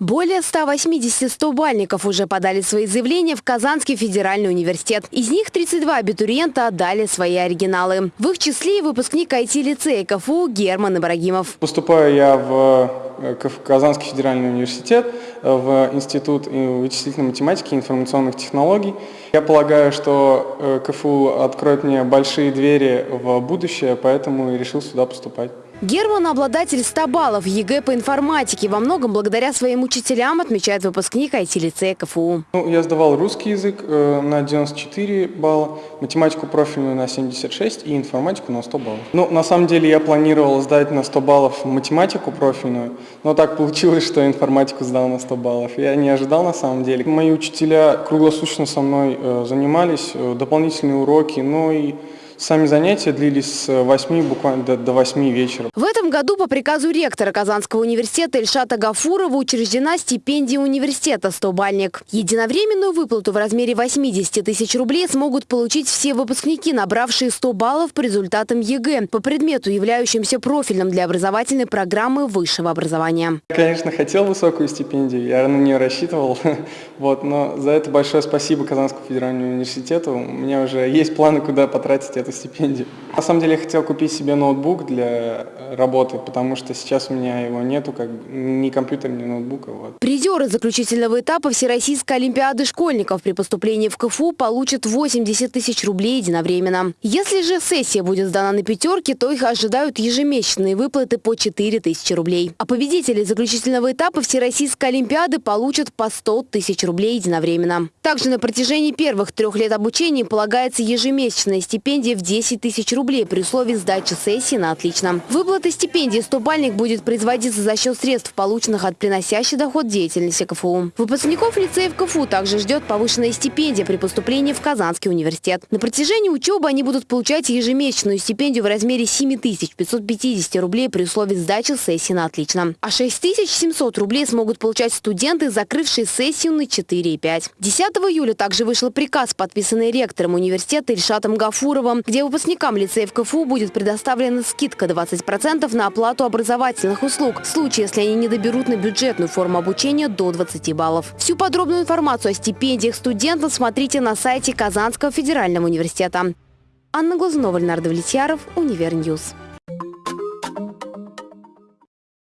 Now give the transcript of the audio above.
Более 180 стобальников уже подали свои заявления в Казанский федеральный университет. Из них 32 абитуриента отдали свои оригиналы. В их числе и выпускник IT-лицея КФУ Герман Ибрагимов. Поступаю я в э, Казанский федеральный университет, э, в Институт вычислительной математики и информационных технологий. Я полагаю, что э, КФУ откроет мне большие двери в будущее, поэтому и решил сюда поступать. Герман – обладатель 100 баллов ЕГЭ по информатике. Во многом благодаря своим учителям, отмечает выпускник IT-лицея КФУ. Ну, я сдавал русский язык э, на 94 балла, математику профильную на 76 и информатику на 100 баллов. Ну, на самом деле я планировал сдать на 100 баллов математику профильную, но так получилось, что информатику сдал на 100 баллов. Я не ожидал на самом деле. Мои учителя круглосуточно со мной э, занимались, э, дополнительные уроки, ну и Сами занятия длились с 8 буквально до, до 8 вечера. В этом году по приказу ректора Казанского университета Ильшата Гафурова учреждена стипендия университета «100-бальник». Единовременную выплату в размере 80 тысяч рублей смогут получить все выпускники, набравшие 100 баллов по результатам ЕГЭ по предмету, являющимся профильным для образовательной программы высшего образования. Я, конечно, хотел высокую стипендию, я на нее рассчитывал, вот, но за это большое спасибо Казанскому федеральному университету. У меня уже есть планы, куда потратить эту эту стипендию. На самом деле я хотел купить себе ноутбук для работы, потому что сейчас у меня его нету, как ни компьютера, ни ноутбука. Вот. Призеры заключительного этапа Всероссийской Олимпиады школьников при поступлении в КФУ получат 80 тысяч рублей единовременно. Если же сессия будет сдана на пятерки, то их ожидают ежемесячные выплаты по 4 тысячи рублей. А победители заключительного этапа Всероссийской Олимпиады получат по 100 тысяч рублей единовременно. Также на протяжении первых трех лет обучения полагается ежемесячная стипендия в 10 тысяч рублей при условии сдачи сессии на отлично. Выплата стипендии «Стобальник» будет производиться за счет средств, полученных от приносящей доход деятельности КФУ. Выпускников лицеев КФУ также ждет повышенная стипендия при поступлении в Казанский университет. На протяжении учебы они будут получать ежемесячную стипендию в размере 7 550 рублей при условии сдачи сессии на отлично. А 6 700 рублей смогут получать студенты, закрывшие сессию на 4 и 5. 10 июля также вышел приказ, подписанный ректором университета Ильшатом Гафуровым, где выпускникам лицеев КФУ будет предоставлена скидка 20% на оплату образовательных услуг в случае, если они не доберут на бюджетную форму обучения до 20 баллов. Всю подробную информацию о стипендиях студентов смотрите на сайте Казанского федерального университета. Анна Глазунова, Леонард Влетьяров, Универньюз.